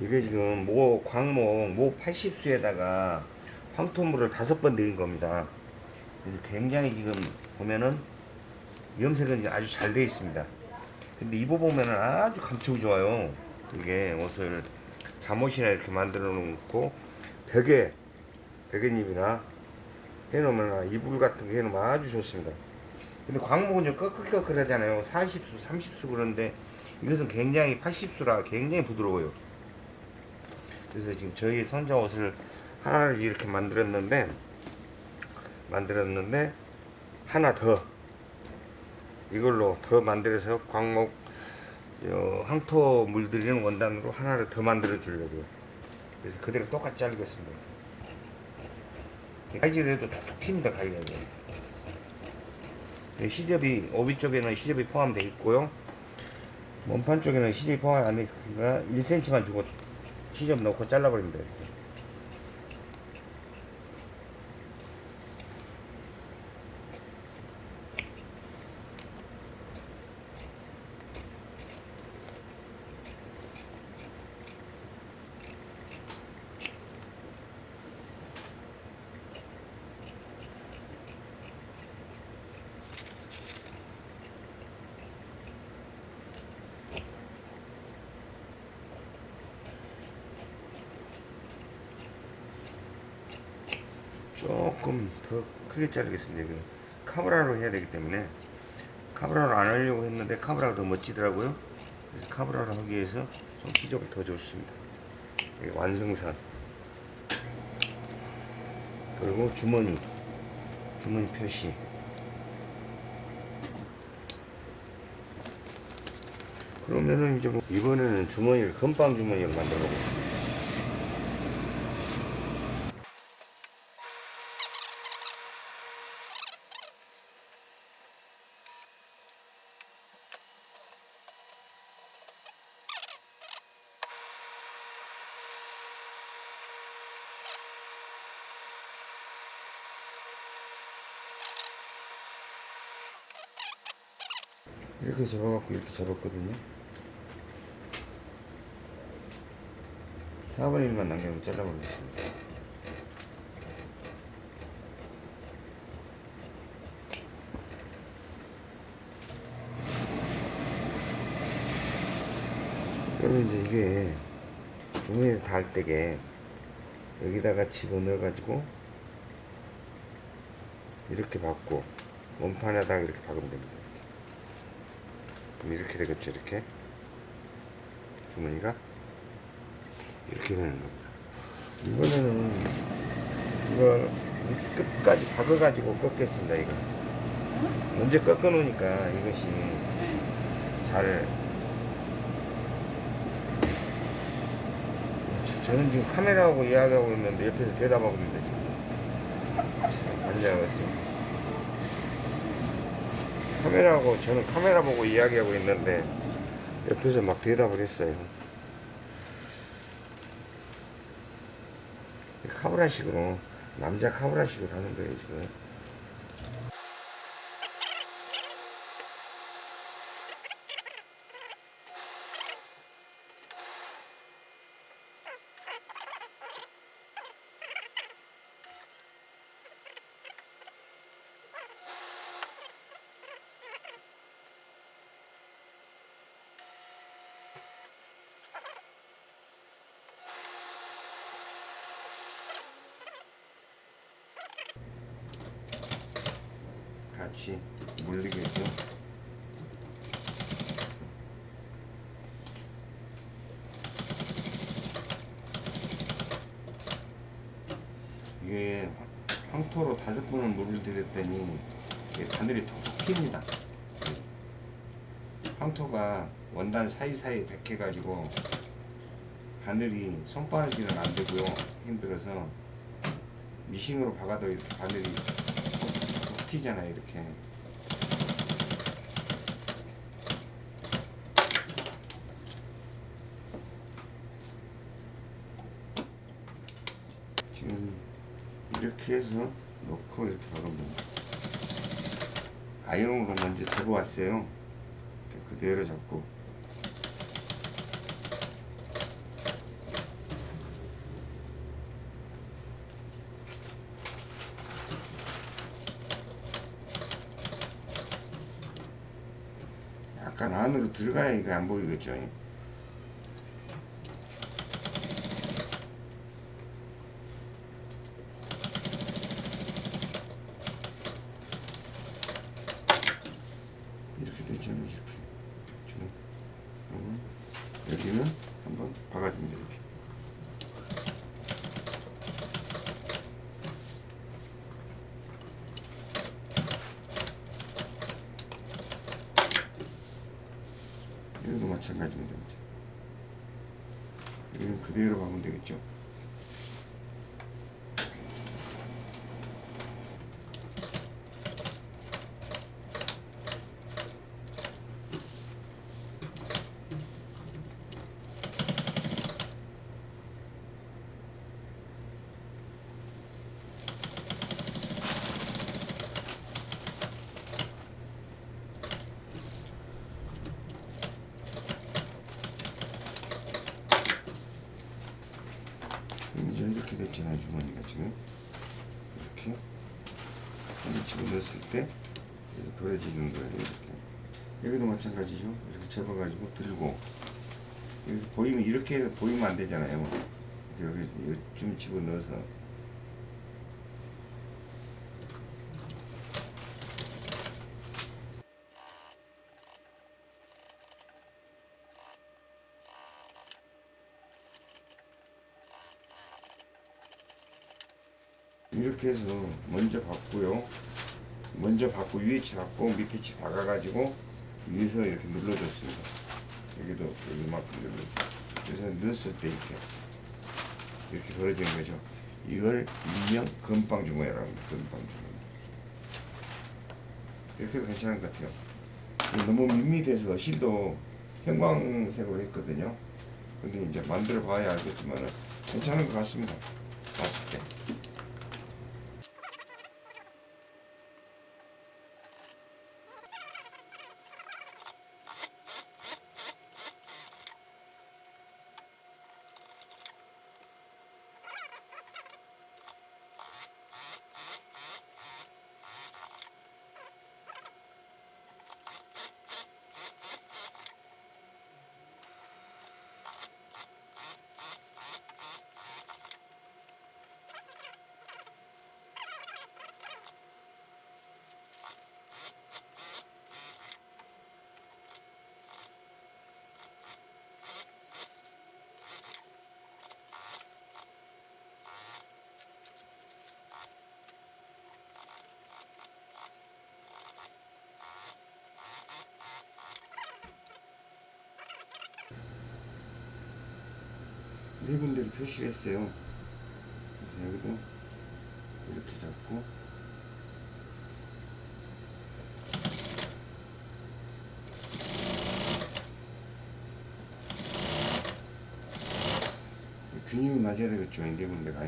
이게 지금 모 광목 모 80수에다가 황토물을 다섯 번 들인 겁니다. 그래서 굉장히 지금 보면은 염색은 아주 잘 되어 있습니다. 근데 입어보면은 아주 감촉이 좋아요. 이게 옷을 잠옷이나 이렇게 만들어 놓고 벽에 베개잎이나 해놓으면 이불 같은 거 해놓으면 아주 좋습니다. 근데 광목은 좀 꺼끌꺼끌하잖아요. 40수, 30수 그런데 이것은 굉장히 80수라 굉장히 부드러워요. 그래서 지금 저희 손자 옷을 하나를 이렇게 만들었는데 만들었는데 하나 더 이걸로 더 만들어서 광목 어, 황토 물들이는 원단으로 하나를 더 만들어 주려고요. 그래서 그대로 똑같이 자르겠습니다. 가위질을 해도 툭툭 튑니다 가위가. 시접이 오비 쪽에는 시접이 포함되어 있고요. 몸판 쪽에는 시접이 포함 안 되어 있으니까 1cm만 주고 시접 넣고 잘라버립니다. 이렇게. 조금 더 크게 자르겠습니다. 카브라로 해야 되기 때문에 카브라로 안 하려고 했는데 카브라가 더 멋지더라고요. 그래서 카브라로 하기 위해서 좀 시접을 더 줬습니다. 완성선 그리고 주머니 주머니 표시 그러면은 이제 뭐 이번에는 주머니를 금방 주머니를 만들어 보겠습니다. 이렇게 접어갖고 이렇게 접었거든요. 4분의 1만 남겨놓고 잘라보겠습니다. 그러면 이제 이게 주머니에 닿을 때게 여기다가 집어넣어가지고 이렇게 박고 원판에다가 이렇게 박으면 됩니다. 이렇게 되겠죠 이렇게? 주머니가? 이렇게 되는 겁니다. 이번에는 이걸 끝까지 박아 가지고 꺾겠습니다 이거. 먼저 꺾어 놓으니까 이것이 잘 저- 저는 지금 카메라하고 이야기하고 있는데 옆에서 대답하고 있는데 지금. 있습니다 카메라하고 저는 카메라 보고 이야기하고 있는데 옆에서 막 대답을 했어요. 카브라식으로 남자 카브라식으로 하는 거예요 지금. 같이 물리겠죠. 이게 황토로 다섯 번을 물을 들였더니 바늘이 톡톡 튑니다. 황토가 원단 사이사이 백해가지고 바늘이 손바닥이는 안 되고요. 힘들어서 미싱으로 박아도 이렇게 바늘이 톡톡 튀잖아요. 이렇게. 지금 이렇게 해서 놓고 이렇게 됩니다. 아이롱으로 먼저 접어왔어요. 그대로 잡고 약간 안으로 들어가야 이게 안 보이겠죠. 이렇게 되잖아요. 이렇게. 지금 음, 여기는 한번 돼 이렇게. 여기도 마찬가지입니다. 여기는 그대로 가면 되겠죠. 이제 이렇게 됐잖아요 주머니가 지금 이렇게 한번 집어 넣었을 때 벌어지는 거예요 이렇게. 여기도 마찬가지죠. 이렇게 접어가지고 들고. 여기서 보이면 이렇게 보이면 안 되잖아요. 여기 좀 집어 넣어서. 이렇게 해서 먼저 받고요. 먼저 받고 위에 치 받고 밑에 치 박아가지고 위에서 이렇게 눌러줬습니다. 여기도 여기만큼 눌러줘. 그래서 넣었을 때 이렇게 이렇게 벌어지는 거죠. 이걸 일명 금방 주머니라고 합니다. 금방 주머니. 이렇게 괜찮은 것 같아요. 너무 밋밋해서 실도 형광색으로 했거든요. 근데 이제 만들어 봐야 알겠지만 괜찮은 것 같습니다. 봤을 때. 네 군데를 표시를 했어요. 그래서 여기도 이렇게 잡고 균형이 맞아야 되겠죠. 이네 군데가.